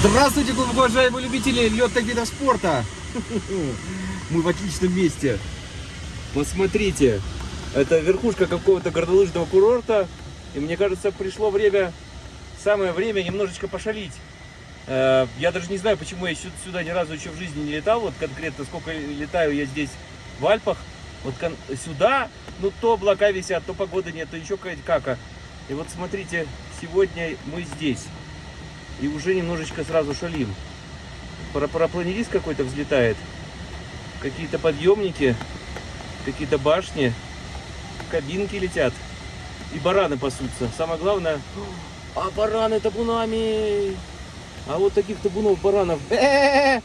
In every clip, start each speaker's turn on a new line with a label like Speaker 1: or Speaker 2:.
Speaker 1: Здравствуйте, уважаемые любители летных видов спорта! Мы в отличном месте. Посмотрите, это верхушка какого-то горнолыжного курорта. И мне кажется, пришло время, самое время немножечко пошалить. Э, Я даже не знаю, почему я сю- сюда ни разу еще в жизни не летал. Вот конкретно сколько летаю я здесь в Альпах. Вот сюда, ну то облака висят, то погоды нет, то еще какая-то кака. И вот смотрите, сегодня мы здесь. И уже немножечко сразу шалим. Пара- Парапланерист какой-то взлетает. Какие-то подъемники, какие-то башни, кабинки летят. И бараны пасутся. Самое главное, а бараны табунами. А вот таких табунов баранов. Э-э-э!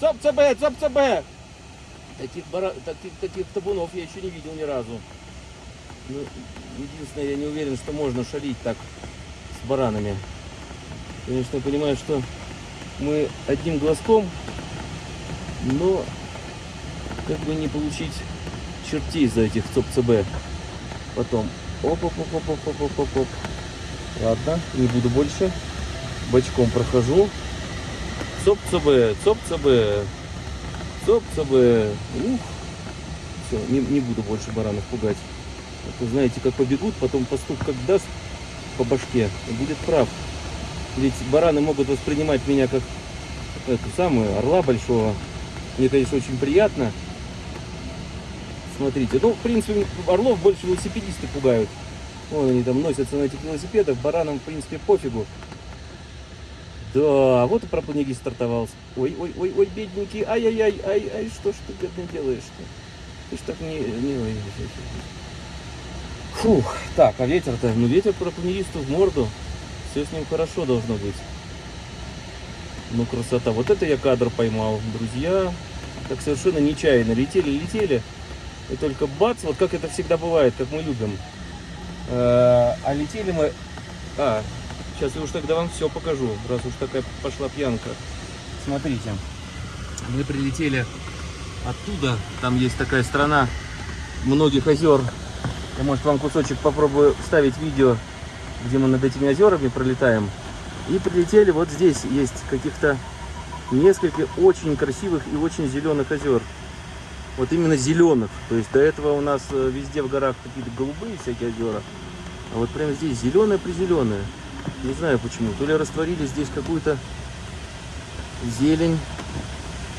Speaker 1: Цоп-цб, цоп-цб! Таких, бара... таких, таких табунов я еще не видел ни разу. Ну, единственное, я не уверен, что можно шалить так с баранами. Конечно, понимаю, что мы одним глазком, но как бы не получить чертей за этих ЦОП-ЦБ. Потом. Оп-оп-оп-оп-оп-оп-оп. Ладно, не буду больше. Бочком прохожу. ЦОП-ЦБ, ЦОП-ЦБ, ЦОП-ЦБ. Ух. Все, не, не буду больше баранов пугать. А то знаете, как побегут, потом пастух как даст по башке, будет прав. Ведь бараны могут воспринимать меня как эту самую орла большого. Мне, конечно, очень приятно. Смотрите, ну, в принципе, орлов больше велосипедисты пугают. Вон они там носятся на этих велосипедах, баранам, в принципе, пофигу. Да, вот и пропагандист стартовал. Ой, ой, ой, ой, бедненький, ай-яй-яй, ай-ай, что ж ты, бедный, делаешь-то? Ты ж так не... не... ой. Фух, так, а ветер-то? Ну, ветер пропагандисту в морду. Все с ним хорошо должно быть. Ну, красота. Вот это я кадр поймал, друзья. Так совершенно нечаянно. Летели, летели. И только бац, вот как это всегда бывает, как мы любим. Э, А летели мы... А, сейчас я уж тогда вам все покажу, раз уж такая пошла пьянка. Смотрите, мы прилетели оттуда. Там есть такая страна многих озер. Я, может, вам кусочек попробую вставить видео, где мы над этими озерами пролетаем. И прилетели, вот здесь есть каких-то несколько очень красивых и очень зеленых озер. Вот именно зеленых. То есть до этого у нас э, везде в горах какие-то голубые всякие озера. А вот прямо здесь зеленое призеленое. Не знаю почему. То ли растворили здесь какую-то зелень,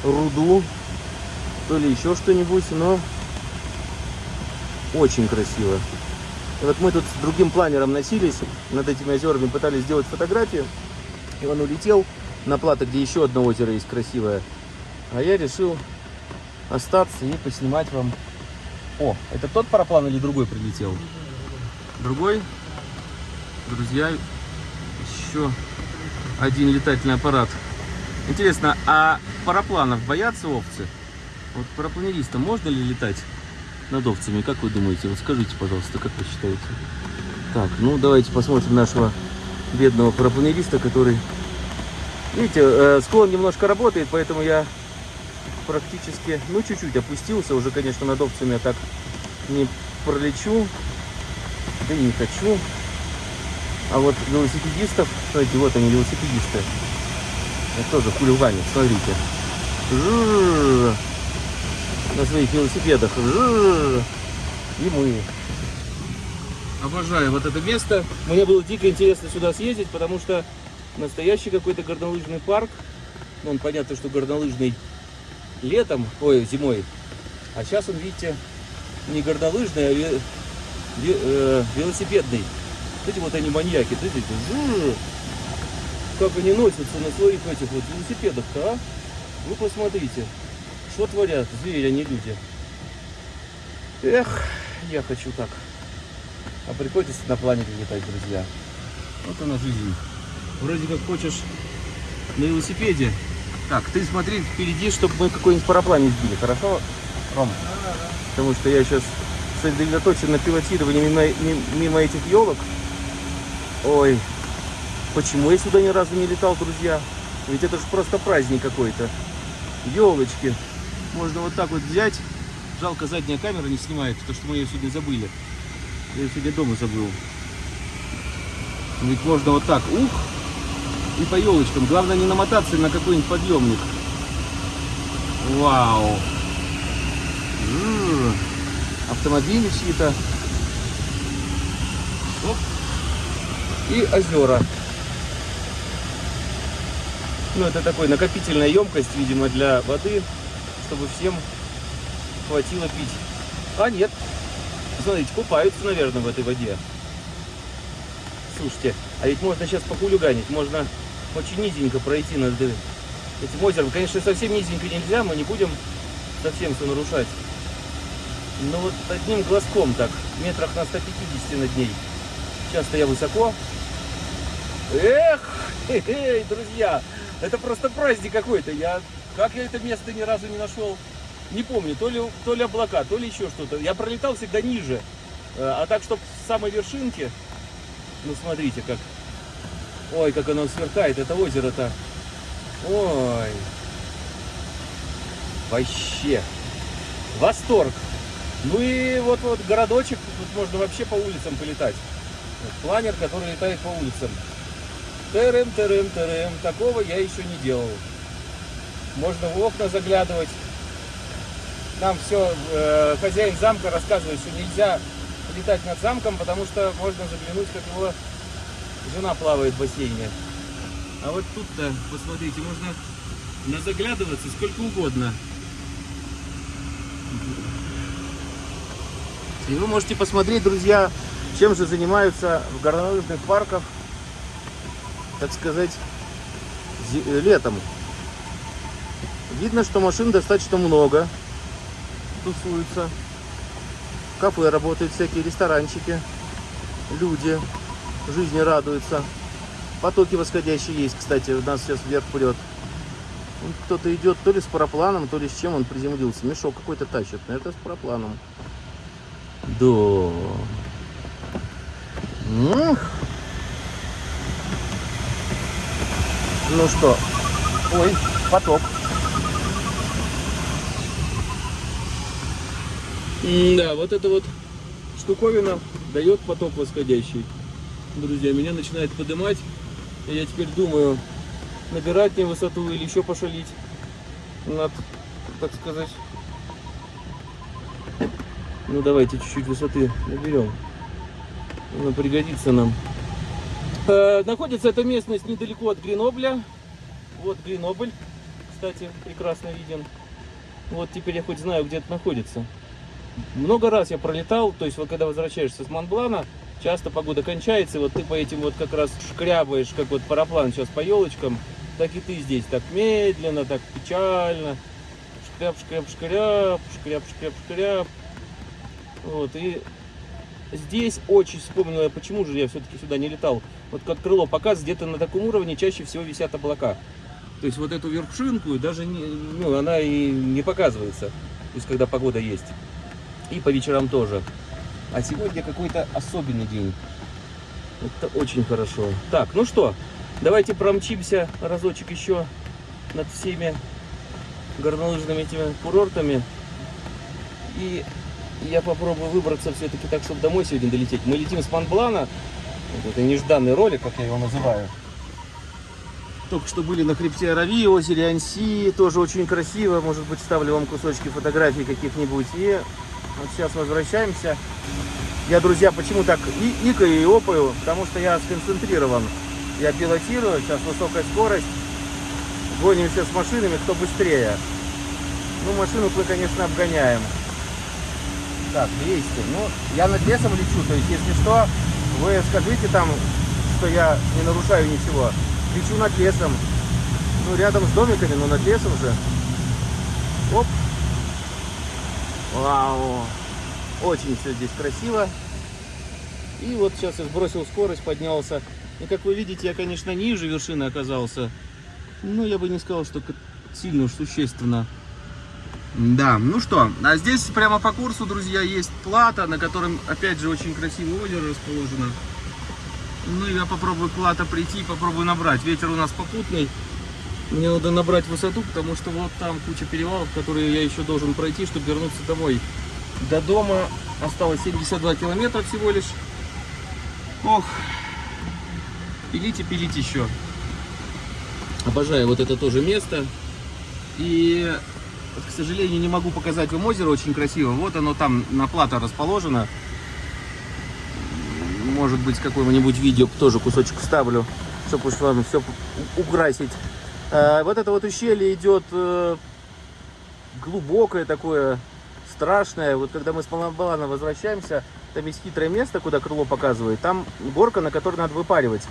Speaker 1: руду, то ли еще что-нибудь, но очень красиво. И вот мы тут с другим планером носились над этими озерами, пытались сделать фотографию. И он улетел на плато, где еще одно озеро есть красивое. А я решил остаться и поснимать вам. О, это тот параплан или другой прилетел? Другой? Друзья, еще один летательный аппарат. Интересно, а парапланов боятся овцы? Вот парапланеристам можно ли летать над овцами? Как вы думаете? Вот скажите, пожалуйста, как вы считаете? Так, ну давайте посмотрим нашего бедного парапланериста, который... Видите, э, склон немножко работает, поэтому я практически, ну, чуть-чуть опустился. Уже, конечно, над овцами я так не пролечу. Да и не хочу. А вот велосипедистов, смотрите, вот они, велосипедисты. Это тоже хулиганят, смотрите. Жжж. На своих велосипедах. И мы. Обожаю вот это место. Мне было дико интересно сюда съездить, потому что настоящий какой-то горнолыжный парк. Ну, Он понятно, что горнолыжный летом, ой, зимой. А сейчас он, видите, не горнолыжный, а ве- ве- велосипедный. Эти вот они маньяки, жу, как они носятся на своих этих вот велосипедах-то, а? Вы посмотрите, что творят звери, а не люди. Эх, я хочу так. А приходится на планете летать, друзья. Вот она жизнь. Вроде как хочешь на велосипеде. Так, ты смотри впереди, чтобы мы какой-нибудь параплан не сбили, хорошо, Ром? Потому что я сейчас сосредоточен на пилотировании мимо, ми- мимо этих елок. Ой, почему я сюда ни разу не летал, друзья? Ведь это же просто праздник какой-то. Елочки. Можно вот так вот взять. Жалко, задняя камера не снимает, потому что мы ее сегодня забыли. Я ее сегодня дома забыл. Ведь можно вот так, ух, и по елочкам. Главное не намотаться на какой-нибудь подъемник. Вау! М-м-м. Автомобили чьи-то. И озера. Ну, это такой накопительная емкость, видимо, для воды, чтобы всем хватило пить. А нет, смотрите, купаются, наверное, в этой воде. Слушайте, а ведь можно сейчас похулиганить, можно очень низенько пройти над этим озером. Конечно, совсем низенько нельзя, мы не будем совсем все нарушать. Но вот одним глазком так, метрах на 150 над ней. Часто я высоко. Эх, хе -хе, друзья, это просто праздник какой-то. Я, как я это место ни разу не нашел, не помню. То ли, то ли облака, то ли еще что-то. Я пролетал всегда ниже. Э, а так, чтобы с самой вершинки, ну смотрите, как, ой, как оно сверкает, это озеро-то. Ой, вообще, восторг. Ну и вот, вот городочек, тут можно вообще по улицам полетать. Вот, планер, который летает по улицам. Терем, терем, терем. Такого я еще не делал. Можно в окна заглядывать. Нам все, э, хозяин замка рассказывает, что нельзя летать над замком, потому что можно заглянуть, как его жена плавает в бассейне. А вот тут-то, посмотрите, можно заглядываться сколько угодно. И вы можете посмотреть, друзья, чем же занимаются в горнолыжных парках так сказать, летом. Видно, что машин достаточно много. Тусуются. Кафе работают, всякие ресторанчики. Люди жизни радуются. Потоки восходящие есть, кстати, у нас сейчас вверх прет. Кто-то идет то ли с парапланом, то ли с чем он приземлился. Мешок какой-то тащит. Это с парапланом. Да. Эх. Ну что, ой, поток. Да, вот эта вот штуковина дает поток восходящий. Друзья, меня начинает поднимать. И я теперь думаю, набирать мне высоту или еще пошалить над, так сказать. Ну давайте чуть-чуть высоты наберем. Она пригодится нам. Э, находится эта местность недалеко от Гренобля. Вот Гренобль, кстати, прекрасно виден. Вот теперь я хоть знаю, где это находится. Много раз я пролетал, то есть вот когда возвращаешься с Монблана, часто погода кончается, и вот ты по этим вот как раз шкрябаешь, как вот параплан сейчас по елочкам, так и ты здесь так медленно, так печально. Шкряб, шкряб, шкряб, шкряб, шкряб, шкряб. Вот, и Здесь очень вспомнил, почему же я все-таки сюда не летал. Вот как крыло показ, где-то на таком уровне чаще всего висят облака. То есть вот эту вершинку даже не, ну, она и не показывается, то есть когда погода есть. И по вечерам тоже. А сегодня какой-то особенный день. Это очень хорошо. Так, ну что, давайте промчимся разочек еще над всеми горнолыжными этими курортами. И я попробую выбраться все-таки так, чтобы домой сегодня долететь. Мы летим с Монблана. Вот это нежданный ролик, как я его называю. Только что были на хребте Арави, озере Анси. Тоже очень красиво. Может быть, ставлю вам кусочки фотографий каких-нибудь. И вот сейчас возвращаемся. Я, друзья, почему так и икаю и опаю? Потому что я сконцентрирован. Я пилотирую, сейчас высокая скорость. Гонимся с машинами, кто быстрее. Ну, машину мы, конечно, обгоняем. Так, 200. Ну, я над лесом лечу, то есть, если что, вы скажите там, что я не нарушаю ничего. Лечу над лесом. Ну, рядом с домиками, но над лесом же. Оп. Вау. Очень все здесь красиво. И вот сейчас я сбросил скорость, поднялся. И как вы видите, я, конечно, ниже вершины оказался. Но я бы не сказал, что сильно уж существенно. Да, ну что, а здесь прямо по курсу, друзья, есть плата, на котором, опять же, очень красивое озеро расположено. Ну, я попробую плата прийти, попробую набрать. Ветер у нас попутный. Мне надо набрать высоту, потому что вот там куча перевалов, которые я еще должен пройти, чтобы вернуться домой. До дома осталось 72 километра всего лишь. Ох, пилите, пилите еще. Обожаю вот это тоже место. И, к сожалению, не могу показать вам озеро очень красиво. Вот оно там на плато расположено. Может быть, какое-нибудь видео тоже кусочек вставлю, чтобы уж вам все украсить. А, вот это вот ущелье идет э, глубокое такое, страшное. Вот когда мы с Малабалана возвращаемся, там есть хитрое место, куда крыло показывает. Там горка, на которой надо выпаривать.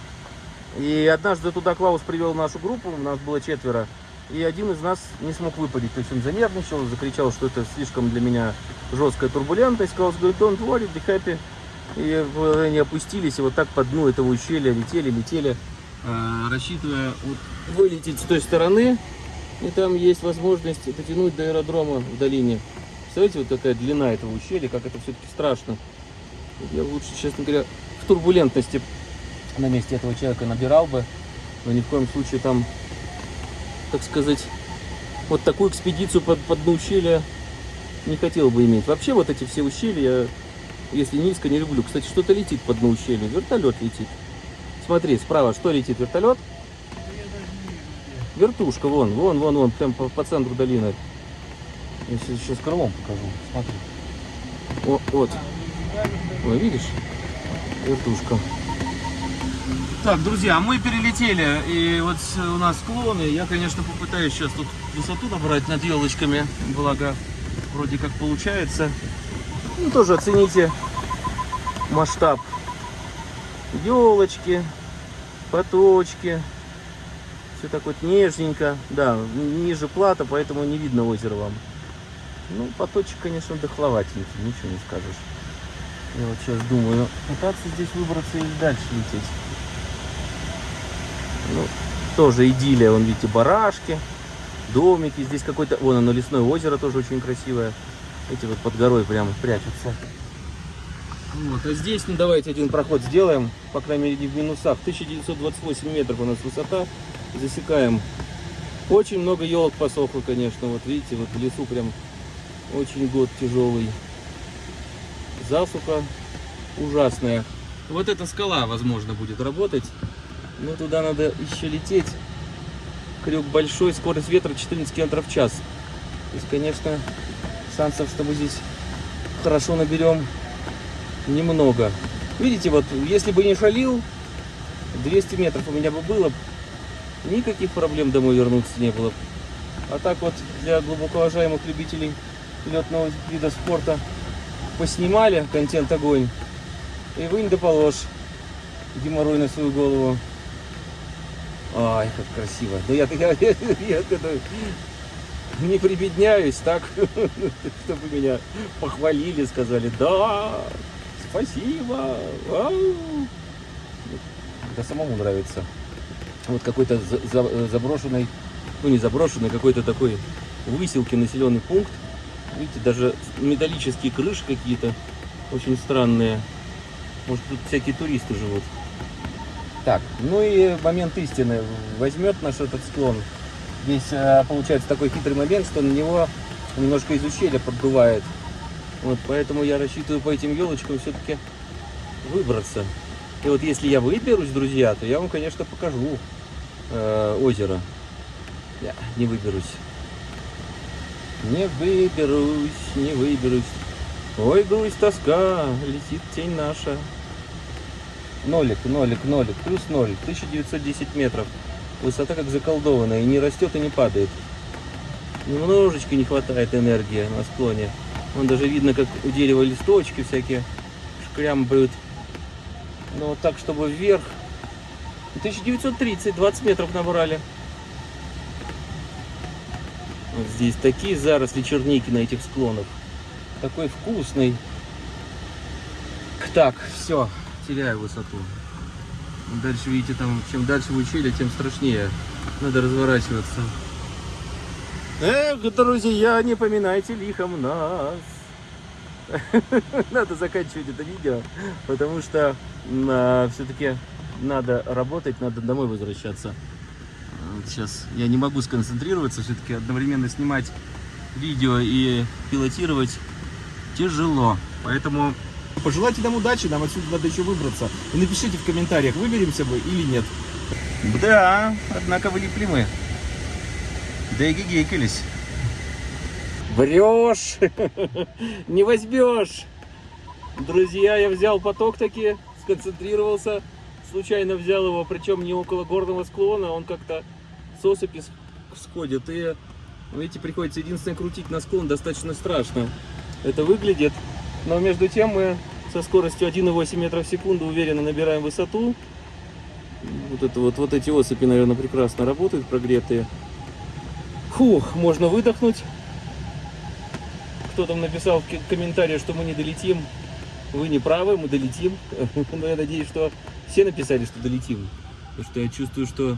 Speaker 1: И однажды туда Клаус привел нашу группу, у нас было четверо. И один из нас не смог выпадить. То есть он занервничал, закричал, что это слишком для меня жесткая турбулентность. Клаус говорит, don't worry, be happy. И они опустились, и вот так по дну этого ущелья летели, летели, э, рассчитывая вот, вылететь с той стороны. И там есть возможность дотянуть до аэродрома в долине. Представляете, вот такая длина этого ущелья, как это все-таки страшно. Я лучше, честно говоря, в турбулентности на месте этого человека набирал бы, но ни в коем случае там, так сказать, вот такую экспедицию под, под дно ущелья не хотел бы иметь. Вообще вот эти все ущелья, если низко, не люблю. Кстати, что-то летит под дно ущелья, вертолет летит. Смотри, справа что летит, вертолет? Вертушка, вон, вон, вон, вон, прям по, по центру долины. Я сейчас, сейчас крылом покажу, смотри. О, вот. Ой, видишь? Вертушка. Так, друзья, мы перелетели, и вот у нас склоны. Я, конечно, попытаюсь сейчас тут высоту набрать над елочками, благо вроде как получается. Ну, тоже оцените масштаб. Елочки, поточки. Все так вот нежненько. Да, ниже плата, поэтому не видно озера вам. Ну, поточек, конечно, дохловатенький, ничего не скажешь. Я вот сейчас думаю, пытаться здесь выбраться или дальше лететь. Ну, тоже идиллия, вон, видите, барашки, домики. Здесь какой-то, вон оно, лесное озеро тоже очень красивое. Эти вот под горой прямо прячутся. Вот, а здесь, ну давайте один проход сделаем, по крайней мере в минусах. 1928 метров у нас высота, засекаем. Очень много елок посохло, конечно, вот видите, вот в лесу прям очень год тяжелый. Засуха ужасная. Вот эта скала, возможно, будет работать. Но туда надо еще лететь. Крюк большой, скорость ветра 14 км в час. То есть, конечно, шансов, что мы здесь хорошо наберем, немного. Видите, вот если бы не шалил, 200 метров у меня бы было, никаких проблем домой вернуться не было. А так вот, для глубоко уважаемых любителей летного вида спорта поснимали контент огонь и вынь да положь геморрой на свою голову. Ай, как красиво. Да я, я, я, я не прибедняюсь так, чтобы меня похвалили, сказали, да, спасибо. Ау. Да самому нравится. Вот какой-то за, за, заброшенный, ну не заброшенный, какой-то такой выселки населенный пункт. Видите, даже металлические крыши какие-то очень странные. Может тут всякие туристы живут. Так, ну и момент истины. Возьмет наш этот склон. Здесь э, получается такой хитрый момент, что на него немножко из ущелья поддувает. Вот, поэтому я рассчитываю по этим елочкам все-таки выбраться. И вот если я выберусь, друзья, то я вам, конечно, покажу э, озеро. Я не выберусь. Не выберусь, не выберусь. Ой, грусть, тоска, летит тень наша. Нолик, нолик, нолик, плюс ноль, 1910 метров. Высота как заколдованная, и не растет, и не падает. Немножечко не хватает энергии на склоне. Вон даже видно, как у дерева листочки всякие шкрямбают. Но вот так, чтобы вверх. 1930, 20 метров набрали. Вот здесь такие заросли черники на этих склонах. Такой вкусный. Так, все, теряю высоту. Дальше, видите, там, чем дальше в ущелье, тем страшнее. Надо разворачиваться. Эх, друзья, не поминайте лихом нас. Надо заканчивать это видео, потому что а, все-таки надо работать, надо домой возвращаться. Сейчас я не могу сконцентрироваться, все-таки одновременно снимать видео и пилотировать тяжело. Поэтому пожелайте нам удачи, нам отсюда надо еще выбраться. И напишите в комментариях, выберемся бы или нет. Да, однако вылипли мы. Да и гигикались. Врешь! Не возьмешь! Друзья, я взял поток таки, сконцентрировался, случайно взял его, причем не около горного склона, он как-то с осыпи сходит. И, видите, приходится единственное крутить на склон, достаточно страшно это выглядит. Но между тем мы со скоростью 1,8 метров в секунду уверенно набираем высоту. Вот, это вот, вот эти осыпи, наверное, прекрасно работают, прогретые. Фух, можно выдохнуть. Кто там написал в комментарии, что мы не долетим. Вы не правы, мы долетим. Но я надеюсь, что все написали, что долетим. Потому что я чувствую, что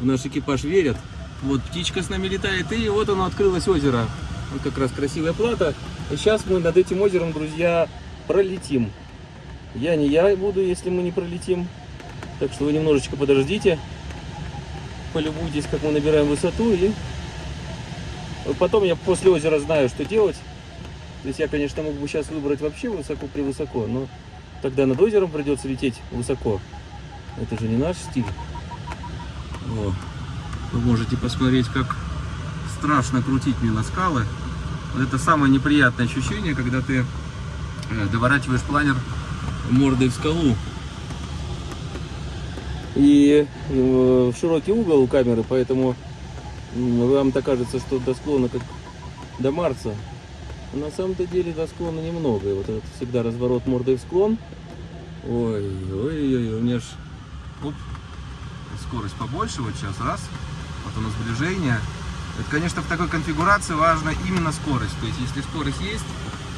Speaker 1: в наш экипаж верят. Вот птичка с нами летает, и вот оно открылось озеро. Вот как раз красивая плата. И сейчас мы над этим озером, друзья, пролетим. Я не я буду, если мы не пролетим. Так что вы немножечко подождите. Полюбуйтесь, как мы набираем высоту. И потом я после озера знаю, что делать. То есть я, конечно, мог бы сейчас выбрать вообще высоко-превысоко, но тогда над озером придется лететь высоко. Это же не наш стиль. О, вы можете посмотреть, как страшно крутить мне на скалы. Это самое неприятное ощущение, когда ты э, доворачиваешь планер мордой в скалу. И э, широкий угол у камеры, поэтому вам-то кажется, что до склона как до Марса. Но на самом-то деле до склона немного. И вот этот всегда разворот мордой в склон. Ой, ой, ой, у меня ж оп, скорость побольше. Вот сейчас раз. Вот оно сближение. Это, конечно, в такой конфигурации важна именно скорость. То есть, если скорость есть,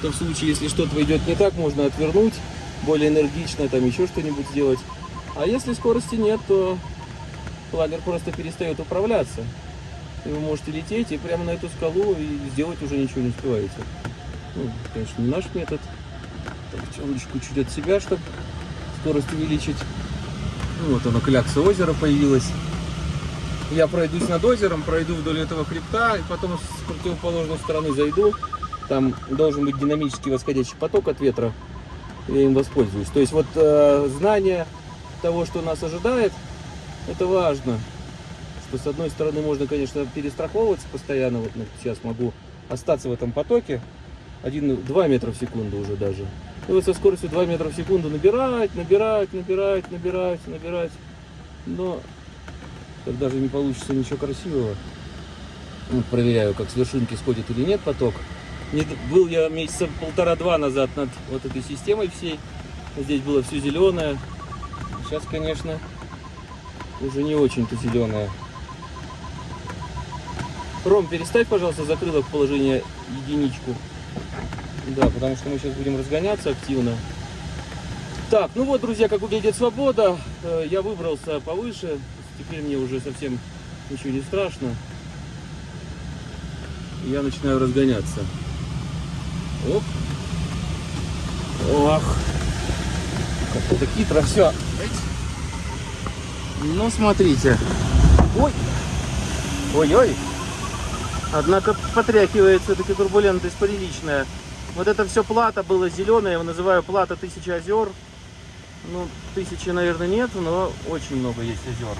Speaker 1: то в случае, если что-то идет не так, можно отвернуть, более энергично, там еще что-нибудь сделать. А если скорости нет, то планер просто перестает управляться. И вы можете лететь и прямо на эту скалу и сделать уже ничего не успеваете. Ну, конечно, не наш метод. Так, темничку чуть от себя, чтобы скорость увеличить. Ну, вот оно, клякса озера появилась я пройдусь над озером, пройду вдоль этого хребта, и потом с противоположной стороны зайду. Там должен быть динамический восходящий поток от ветра. Я им воспользуюсь. То есть вот э, знание того, что нас ожидает, это важно. Что с одной стороны можно, конечно, перестраховываться постоянно. Вот ну, сейчас могу остаться в этом потоке. 1-2 метра в секунду уже даже. И вот со скоростью 2 метра в секунду набирать, набирать, набирать, набирать, набирать. Но так даже не получится ничего красивого. Вот проверяю, как с вершинки сходит или нет поток. Не, был я месяца полтора-два назад над вот этой системой всей. Здесь было все зеленое. Сейчас, конечно, уже не очень-то зеленое. Ром, переставь, пожалуйста, закрылок в положение единичку. Да, потому что мы сейчас будем разгоняться активно. Так, ну вот, друзья, как выглядит свобода. Э, я выбрался повыше, Теперь мне уже совсем ничего не страшно. Я начинаю разгоняться. Оп. Ох. Как это хитро все. Ну, смотрите. Ой. Ой-ой. Однако потряхивает все-таки турбулентность приличная. Вот это все плата было зеленое, я его называю плата тысячи озер. Ну, тысячи, наверное, нет, но очень много есть озер.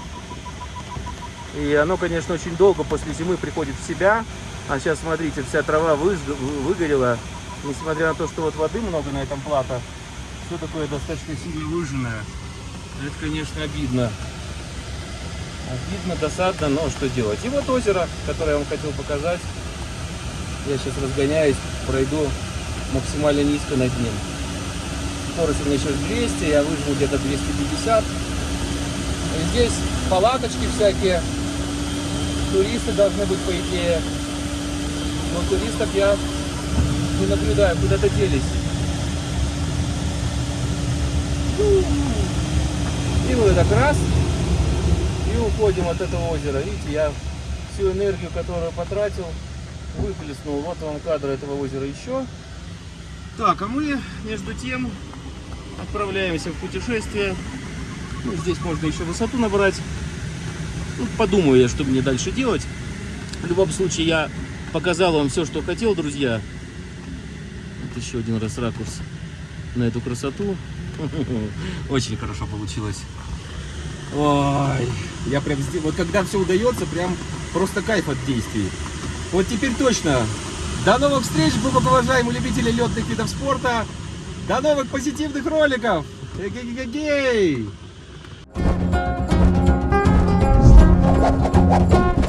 Speaker 1: И оно, конечно, очень долго после зимы приходит в себя. А сейчас, смотрите, вся трава выгорела. Несмотря на то, что вот воды много на этом плато, все такое достаточно сильно выжженное. Это, конечно, обидно. Обидно, досадно, но что делать. И вот озеро, которое я вам хотел показать. Я сейчас разгоняюсь, пройду максимально низко над ним. Скорость у меня сейчас 200, я выжму где-то 250. И здесь палаточки всякие туристы должны быть, по идее. Но туристов я не наблюдаю, куда-то делись. И мы так раз, и уходим от этого озера. Видите, я всю энергию, которую потратил, выплеснул. Вот вам кадр этого озера еще. Так, а мы, между тем, отправляемся в путешествие. Ну, здесь можно еще высоту набрать. Ну, подумаю я, что мне дальше делать. В любом случае, я показал вам все, что хотел, друзья. Вот еще один раз ракурс на эту красоту. Очень хорошо получилось. Ой, я прям здесь, вот когда все удается, прям просто кайф от действий. Вот теперь точно. До новых встреч, глубоковажаемые любители летных видов спорта. До новых позитивных роликов. Эгегегей! Thank you.